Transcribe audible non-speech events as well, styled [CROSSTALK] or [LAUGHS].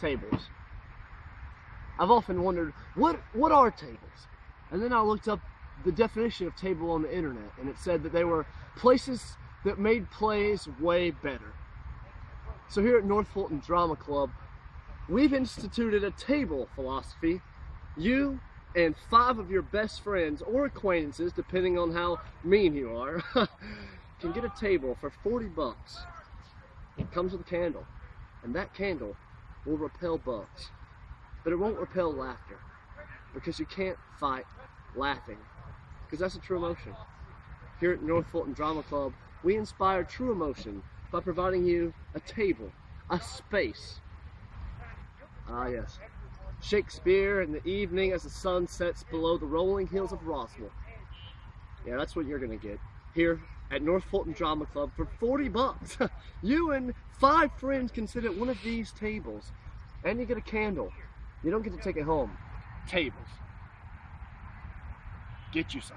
tables. I've often wondered, what, what are tables? And then I looked up the definition of table on the internet, and it said that they were places that made plays way better. So here at North Fulton Drama Club, we've instituted a table philosophy. You and five of your best friends or acquaintances, depending on how mean you are, [LAUGHS] can get a table for 40 bucks. It comes with a candle, and that candle will repel bugs. But it won't repel laughter, because you can't fight laughing, because that's a true emotion. Here at North Fulton Drama Club, we inspire true emotion by providing you a table, a space. Ah yes, Shakespeare in the evening as the sun sets below the rolling hills of Roswell. Yeah, that's what you're gonna get here at North Fulton Drama Club for 40 bucks. [LAUGHS] you and five friends can sit at one of these tables and you get a candle. You don't get to take it home. Tables. Get you some.